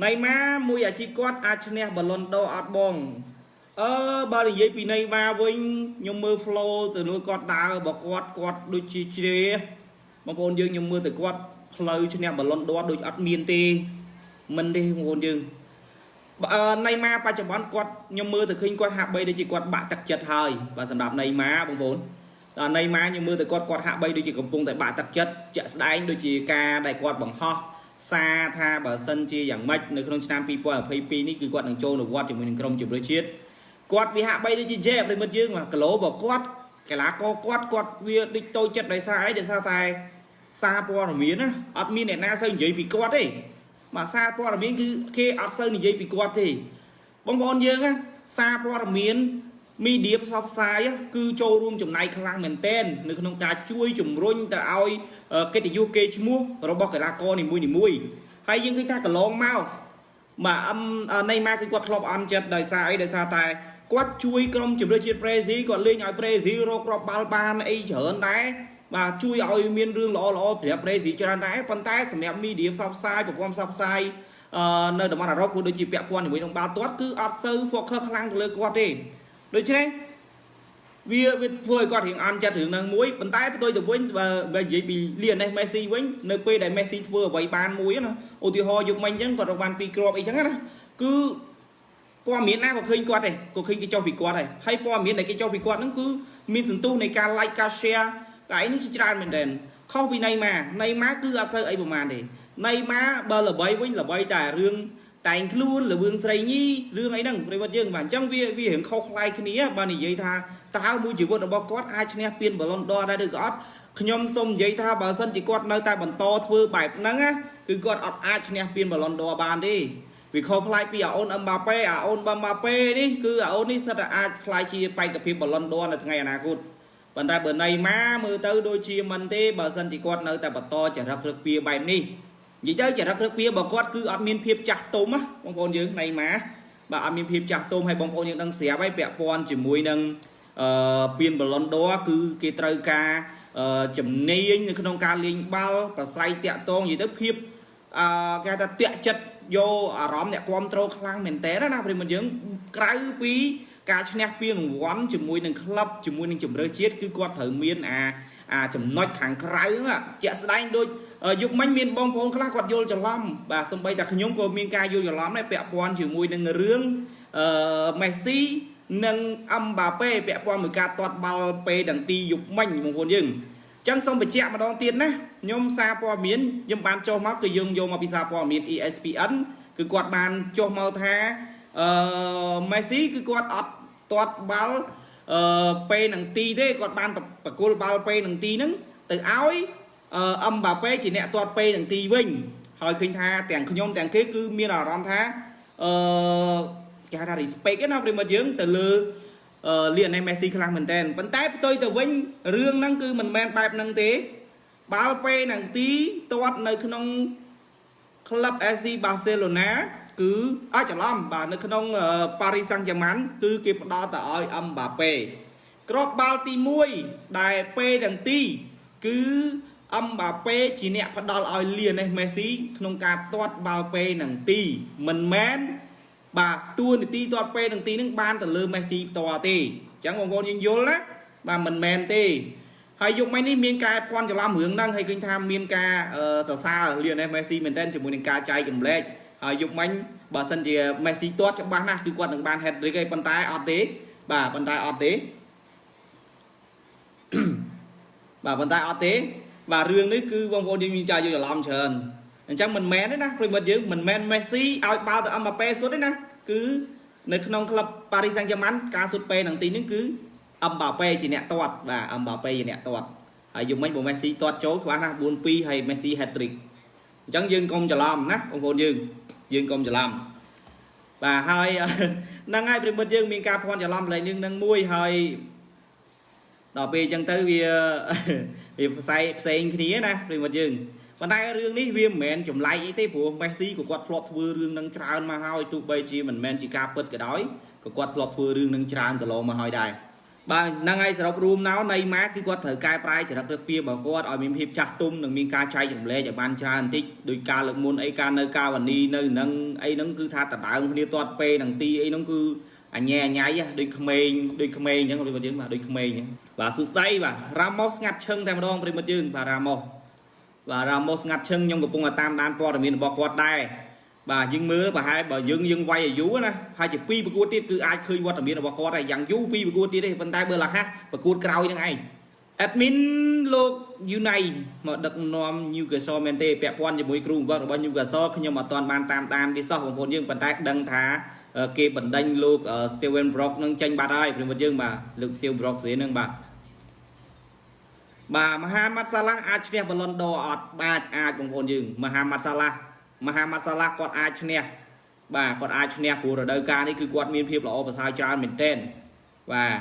ណៃម៉ាមួយអាជីពគាត់អាចឈ្នះបាឡុនដូអត់បងអឺបើនិយាយពីណៃម៉ាវិញខ្ញុំមើល flow ទៅនោះគាត់ដើរបើគាត់គាត់ដូចជាជ្រេបងប្អូនយើងខ្ញុំមើលទៅគាត់ផ្លូវឈ្នះបាឡុនដូដូចអត់មានទេមិនទេបងប្អូនយើងអឺណៃម៉ាបច្ចុប្បន្នគាត់ខ្ញុំមើលទៅឃើញគាត់ហាក់បីដូចជាគាត់បាក់ទឹកចិត្តហើយបាទសម្រាប់ណៃម៉ាបងប្អូនដល់ណៃម៉ាខ្ញុំមើលទៅគាត់គាត់ហាក់បីដូចជាកំពុងតែបាក់ទឹកចិត្តជាក់ស្ដែងដូចជាការដែលគាត់បង្ហោះ សារថាបើសិនជាយ៉ាងម៉េចនៅក្នុងឆ្នាំ2022នេះគឺគាត់នឹងចូលនិវត្តន៍ជាមួយនឹងក្រុមជម្រើសជាតិគាត់វាហាក់បីដូចជាជេប្រិមិត្តយើងគីឡូរបស់គាត់កីឡាករគាត់គាត់វាដូចតូចចិត្តដោយសារអីដោយសារតែសារព័ត៌មានណាអត់មានអ្នកណាសូវនិយាយពីគាត់ទេបាទសារព័ត៌មានគឺគេអត់សូវនិយាយពីគាត់ទេបងប្អូនយើងណាសារព័ត៌មាន មីឌៀផ្សព្វផ្សាយគឺចូលរួមចំណាយខ្លាំងមែនទែននៅក្នុងការជួយជំរុញទៅឲ្យកិត្តិយសគេឈ្មោះរបស់កីឡាករនីមួយៗហើយយើងឃើញថាកន្លងមកបាទអឹមណេម៉ាគឺគាត់ធ្លាប់អន់ចិត្តដោយសារអីដោយសារតែគាត់ជួយក្រុមជម្រើសជាតិប្រេស៊ីគាត់លេងឲ្យប្រេស៊ីរកគ្រាប់បាល់បានអីច្រើនដែរបាទជួយឲ្យមានរឿងល្អល្អប្រាប់ប្រេស៊ីច្រើនដែរប៉ុន្តែសម្រាប់មីឌៀផ្សព្វផ្សាយប្រព័ន្ធផ្សព្វផ្សាយអឺនៅតំបន់អឺរ៉ុបគឺដូចជាពាក់ព័ន្ធជាមួយនឹងបាល់ទាត់គឺអត់សូវ focus ខ្លាំងទៅលើគាត់ទេ ដូច្នេះវាវាធ្វើឲ្យគាត់រៀងអន់ចិត្តរឿងហ្នឹងមួយប៉ុន្តែផ្ទុយទៅវិញបើនិយាយពីលីអាណេសមេស៊ីវិញនៅពេលដែលមេស៊ីធ្វើអ្វីបានមួយណាឧទាហរណ៍យុគមិញអញ្ចឹងគាត់រកបាន2គ្រាប់អីចឹងណាគឺព័ត៌មានណាក៏ឃើញគាត់ដែរក៏ឃើញគេចុះពីគាត់ដែរហើយព័ត៌មានដែលគេចុះពីគាត់ហ្នឹងគឺមានសន្ទុះនៃការ like ការ share កែនេះជាច្រើនមែនទែនខុសពីណៃម៉ាណៃម៉ាគឺអត់ត្រូវអីប្រហែលទេណៃម៉ាបើល្បីវិញល្បីតែរឿង តែងខ្លួនលវឿងស្រីញីរឿងអីហ្នឹងប្រិវត្តយើងបាទអញ្ចឹងវាវារឿងខុសខ្លាយគ្នាបើនិយាយថាតើមួយជីវិតរបស់គាត់អាចឈ្នះពានបាឡុនដរដែរឬក៏អត់ខ្ញុំសូមនិយាយថាបើសិនជាគាត់នៅតែបន្តធ្វើបែបហ្នឹងណាគឺគាត់អត់អាចឈ្នះពានបាឡុនដរបានទេវាខុសប្លែកពីអាអូនអឹមបាប៉េអាអូនបាម៉ាប៉េនេះគឺអាអូននេះសិតតែអាចខ្លាយជាបេក្ខភាពបាឡុនដរនៅថ្ងៃអនាគតប៉ុន្តែបើណៃម៉ាមើលទៅដូចជាមិនទេបើសិនជាគាត់នៅតែបន្តចរិតព្រឹកពៀបែបនេះ និយាយទៅចរិតព្រឹកពៀរបស់គាត់គឺអត់មានភាពចាស់ទុំណាបងប្អូនយើងណៃម៉ាបាទអត់មានភាពចាស់ទុំហើយបងប្អូនយើងដឹងស្រាប់ហើយពាក់ព័ន្ធជាមួយនឹងអឺពៀនបឡុនដរគឺគេត្រូវការជំនាញនៅក្នុងការលេងបាល់ប្រស័យតាក់តងនិយាយទៅភាពអឺគេថាតាក់ចិត្តយកអារម្មណ៍អ្នកគ្រប់គ្រងខ្លាំងមែនតើណាប្រិមត្តយើងក្រៅពីការឈ្នះពានរង្វាន់ជាមួយនឹងក្លឹបជាមួយនឹងជំរឿជាតិគឺគាត់ត្រូវមានអា អាចំណុចខាងក្រៅហ្នឹងជាក់ស្ដែងដូចយុគមិញមានបងប្អូនខ្លះគាត់យល់ច្រឡំបាទសំបីតែខ្ញុំក៏មានការយល់ច្រឡំដែរពាក់ព័ន្ធជាមួយនឹងរឿងអឺមេស៊ីនិងអឹមបាប៉េពាក់ព័ន្ធមួយការទាត់បាល់ពេដង្ទីយុគមិញបងប្អូនយើងចឹងសូមបញ្ជាក់ម្ដងទៀតណាខ្ញុំសារព័ត៌មានខ្ញុំបានចុះមកគឺយើងយកមកពីសារព័ត៌មាន ESPN គឺគាត់បានចុះមកថាអឺមេស៊ីគឺគាត់អត់ទាត់បាល់ អឺពេលនឹងទីទេគាត់បានបកគលបាល់ពេលនឹងទីហ្នឹងទៅឲ្យអឹមបាប៉េជាអ្នកទាត់ពេលនឹងទីវិញហើយឃើញថាទាំងខ្ញុំទាំងគេគឺមានអារម្មណ៍ថាអឺគេហៅថា respect ណាប្រិមិត្តយើងទៅលើលីអាណេមេស៊ីខ្លាំងមែនតើប៉ុន្តែផ្ទុយទៅវិញរឿងហ្នឹងគឺមិនមែនបែបហ្នឹងទេ បាល់ពេលនឹងទីទាត់នៅក្នុងក្លឹប SC Barcelona គឺអាចច្រឡំបាទនៅក្នុងប៉ារីសាំងហ្គេម៉ាន់គឺគេផ្ដល់ទៅឲ្យអឹមបាប៉េក្របបាល់ទី1ដែលពេទាំងទី គឺអឹមបាប៉េជាអ្នកផ្ដល់ឲ្យលីណេសមេស៊ីក្នុងការទាត់បាល់ពេនឹងទីមិនមែនបាទតួនាទីទាត់ពេនឹងទីនឹងបានទៅលើមេស៊ីផ្ទាល់ទេអញ្ចឹងបងប្អូនយើងយល់ណាបាទមិនមែនទេហើយយុគមិញនេះមានការភ័ន្តច្រឡំរឿងហ្នឹងហើយឃើញថាមានការសរសើរលីណេសមេស៊ីមែនទែនជាមួយនឹងការចែកចម្លែក ហើយយុគមិញបើសិនជាមេស៊ីទាត់ច្បាស់ណាស់គឺគាត់នឹងបាន hat trick ឯងប៉ុន្តែអត់ទេ បាទប៉ុន្តែអត់ទេបាទប៉ុន្តែអត់ទេ បាទរឿងនេះគឺបងប្អូនយើងមានចាយល់ច្រឡំច្រើនអញ្ចឹងមិនមែនទេណាប្រិមិត្តយើងមិនមែនមេស៊ីឲ្យបាល់ទៅអឹមបាប៉េសុទ្ធទេណាគឺនៅក្នុងក្លឹបប៉ារីសាំងហ្គេម៉ាន់ការសុទ្ធពេនឹងទីនេះគឺអឹមបាប៉េជាអ្នកទាត់បាទអឹមបាប៉េជាអ្នកទាត់ហើយយំមិញបើមេស៊ីទាត់ចូលច្បាស់ណាស់4-2ហើយមេស៊ី hat trick អញ្ចឹងយើងកុំច្រឡំណាបងប្អូនយើង យើងកុំច្រឡំបាទហើយហ្នឹងហើយប្រិមិត្តយើងមានការភ័ន្តច្រឡំផ្លេងនឹងមួយហើយដល់ពេលអញ្ចឹងទៅវាវាផ្សេងផ្សេងគ្នាណាប្រិមិត្តយើងប៉ុន្តែរឿងនេះវាមិនមែនចម្លែកអីទេព្រោះមេស៊ីក៏គាត់ធ្លាប់ធ្វើរឿងនឹងច្រើនមកហើយទោះបីជាមិនមែនជាការពិតក៏ដោយក៏គាត់ធ្លាប់ធ្វើរឿងនឹងច្រើនកន្លងមកហើយដែរ បាទហ្នឹងហើយសរុបរួមណោនៃម៉ាគឺគាត់ត្រូវកែប្រែចរិតរបៀបរបស់គាត់ឲ្យមានភាពចាស់ទុំនិងមានការចែករំលែកឲ្យបានច្រើនបន្តិចដោយការលើកមុនអីការនៅកាវនីនៅនឹងអីហ្នឹងគឺថាដដើមគ្នាទាត់ពេលនឹងទីអីហ្នឹងគឺអញ៉ែអញ៉ៃដូចក្មេងដូចក្មេងអញ្ចឹងប្រិមិត្តយើងបាទដូចក្មេងអញ្ចឹងបាទសួស្ដីបាទរ៉ាម៉ូស្ងាត់ឈឹងតែម្ដងប្រិមិត្តយើងបាទរ៉ាម៉ូបាទរ៉ាម៉ូស្ងាត់ឈឹងខ្ញុំកំពុងតែតាមដានព័ត៌មានរបស់គាត់ដែរ បាទយើងមើលប្រហែលបើយើងយើងវាយអាយុណាហើយជាពីរប្រកួតទៀតគឺអាចឃើញវត្តមានរបស់គាត់ហើយយ៉ាងយូរពីរប្រកួតទៀតទេប៉ុន្តែបើលះហាស់ប្រកួតក្រោយហ្នឹងឯង admin លោក Unai មកដឹកនាំ Newcastle មែនទេពាក់ព័ន្ធជាមួយគ្រូបង្វឹករបស់ Newcastle ខ្ញុំអត់ទាន់បានតាមដានវាសោះបងប្អូនយើងប៉ុន្តែដឹងថាគេបណ្ដេញលោក Steven Brock នឹងចេញបាត់ហើយព្រមយើងបាទលោក Steven Brock ស្រីនឹងបាទបាទមហាម៉ាត់សាឡាអាចឈ្នះបឡុនដូអត់បាទអាចបងប្អូនយើងមហាម៉ាត់សាឡា មហាម៉ាត់សាឡាគាត់អាចឈ្នះបាទគាត់អាចឈ្នះព្រោះរដូវកាលនេះគឺគាត់មានភាពល្អប្រសើរច្រើនមែនទែនបាទ